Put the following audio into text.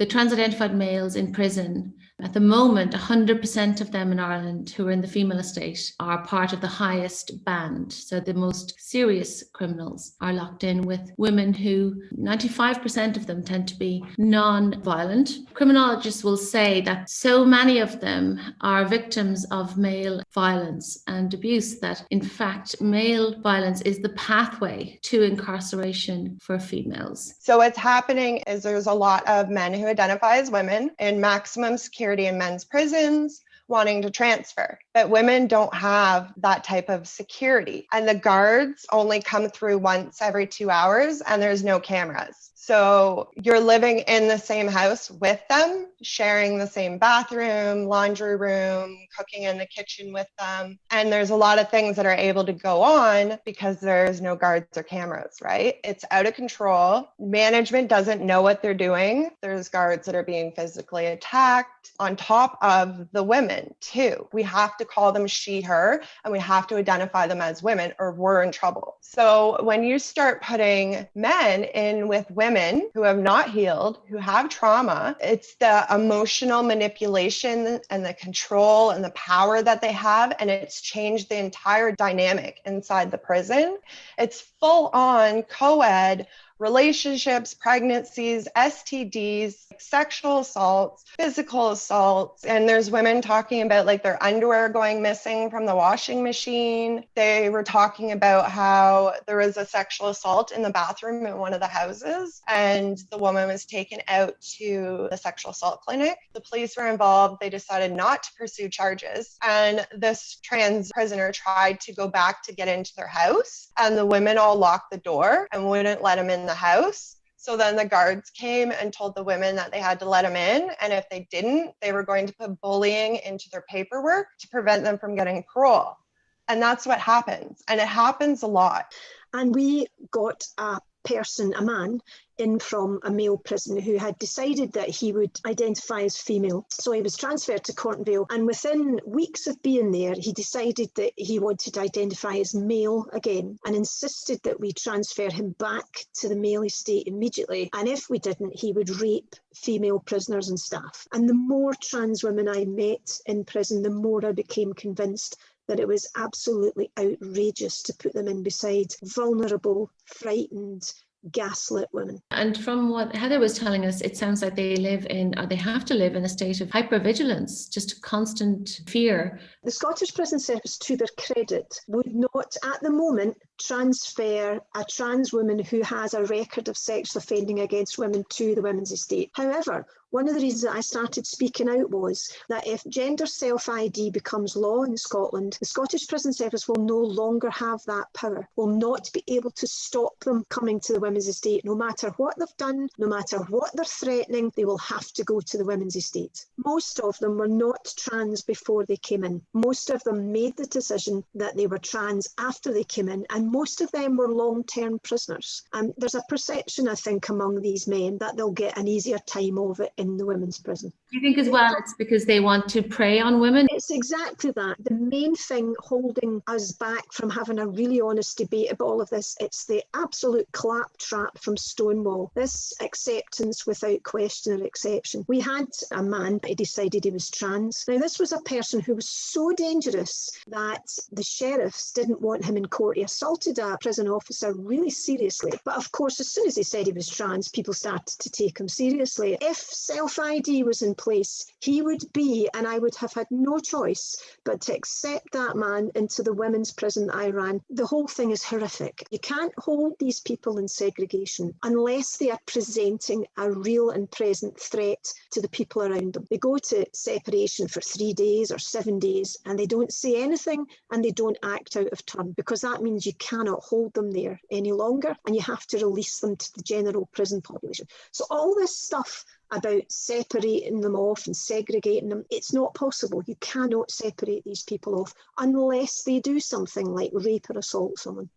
the trans identified males in prison at the moment, 100% of them in Ireland who are in the female estate are part of the highest band. So the most serious criminals are locked in with women who 95% of them tend to be non-violent. Criminologists will say that so many of them are victims of male violence and abuse that in fact male violence is the pathway to incarceration for females. So what's happening is there's a lot of men who identify as women in maximum security in men's prisons wanting to transfer. But women don't have that type of security. And the guards only come through once every two hours and there's no cameras. So you're living in the same house with them, sharing the same bathroom, laundry room, cooking in the kitchen with them. And there's a lot of things that are able to go on because there's no guards or cameras, right? It's out of control. Management doesn't know what they're doing. There's guards that are being physically attacked on top of the women, too. We have to call them she, her, and we have to identify them as women or we're in trouble. So when you start putting men in with women, women who have not healed, who have trauma. It's the emotional manipulation and the control and the power that they have. And it's changed the entire dynamic inside the prison. It's full on co ed relationships, pregnancies, STDs, sexual assaults, physical assaults. And there's women talking about like their underwear going missing from the washing machine. They were talking about how there was a sexual assault in the bathroom in one of the houses, and the woman was taken out to the sexual assault clinic. The police were involved. They decided not to pursue charges. And this trans prisoner tried to go back to get into their house, and the women all locked the door and wouldn't let him in the house. So then the guards came and told the women that they had to let him in. And if they didn't, they were going to put bullying into their paperwork to prevent them from getting parole. And that's what happens. And it happens a lot. And we got a person, a man, in from a male prison who had decided that he would identify as female. So he was transferred to Cornton Vale, and within weeks of being there, he decided that he wanted to identify as male again and insisted that we transfer him back to the male estate immediately. And if we didn't, he would rape female prisoners and staff. And the more trans women I met in prison, the more I became convinced that it was absolutely outrageous to put them in beside vulnerable, frightened, gaslit women. And from what Heather was telling us, it sounds like they live in, or they have to live in a state of hypervigilance, just constant fear. The Scottish Prison Service, to their credit, would not at the moment transfer a trans woman who has a record of sexual offending against women to the women's estate. However, one of the reasons that I started speaking out was that if gender self-ID becomes law in Scotland, the Scottish Prison Service will no longer have that power, will not be able to stop them coming to the women's estate. No matter what they've done, no matter what they're threatening, they will have to go to the women's estate. Most of them were not trans before they came in. Most of them made the decision that they were trans after they came in, and most of them were long-term prisoners. And there's a perception, I think, among these men that they'll get an easier time of it in the women's prison. You think as well it's because they want to prey on women? It's exactly that. The main thing holding us back from having a really honest debate about all of this, it's the absolute claptrap from Stonewall. This acceptance without question or exception. We had a man, he decided he was trans. Now this was a person who was so dangerous that the sheriffs didn't want him in court. He assaulted a prison officer really seriously. But of course, as soon as he said he was trans, people started to take him seriously. If self-ID was in place, he would be, and I would have had no choice but to accept that man into the women's prison I ran. The whole thing is horrific. You can't hold these people in segregation unless they are presenting a real and present threat to the people around them. They go to separation for three days or seven days and they don't say anything and they don't act out of turn because that means you cannot hold them there any longer and you have to release them to the general prison population. So all this stuff about separating them off and segregating them. It's not possible. You cannot separate these people off unless they do something like rape or assault someone.